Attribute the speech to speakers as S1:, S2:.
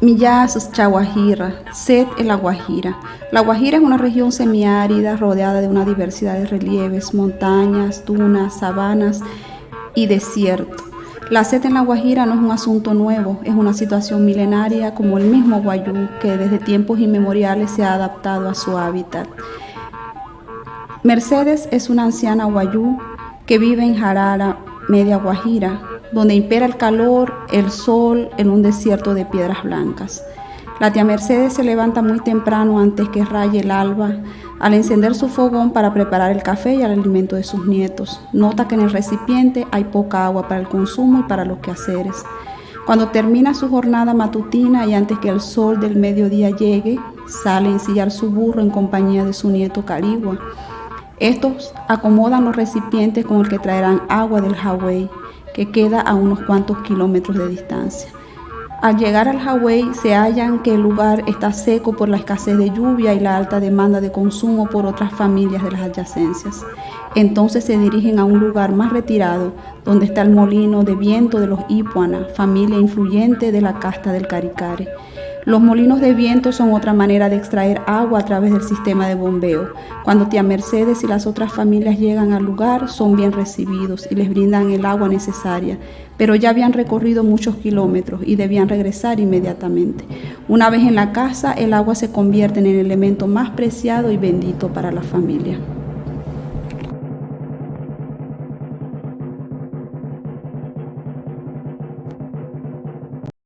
S1: Millaz, Chaguajira, Set en la Guajira. La Guajira es una región semiárida rodeada de una diversidad de relieves, montañas, dunas, sabanas y desierto. La sed en la Guajira no es un asunto nuevo, es una situación milenaria como el mismo Guayú que desde tiempos inmemoriales se ha adaptado a su hábitat. Mercedes es una anciana Guayú que vive en Jarara, media Guajira, donde impera el calor, el sol en un desierto de piedras blancas. La tía Mercedes se levanta muy temprano antes que raye el alba al encender su fogón para preparar el café y el alimento de sus nietos. Nota que en el recipiente hay poca agua para el consumo y para los quehaceres. Cuando termina su jornada matutina y antes que el sol del mediodía llegue, sale a ensillar su burro en compañía de su nieto Carigua. Estos acomodan los recipientes con el que traerán agua del Hawaii que queda a unos cuantos kilómetros de distancia. Al llegar al Hawái se hallan que el lugar está seco por la escasez de lluvia y la alta demanda de consumo por otras familias de las adyacencias. Entonces se dirigen a un lugar más retirado, donde está el molino de viento de los Ipuana, familia influyente de la casta del Caricare. Los molinos de viento son otra manera de extraer agua a través del sistema de bombeo. Cuando tía Mercedes y las otras familias llegan al lugar, son bien recibidos y les brindan el agua necesaria, pero ya habían recorrido muchos kilómetros y debían regresar inmediatamente. Una vez en la casa, el agua se convierte en el elemento más preciado y bendito para la familia.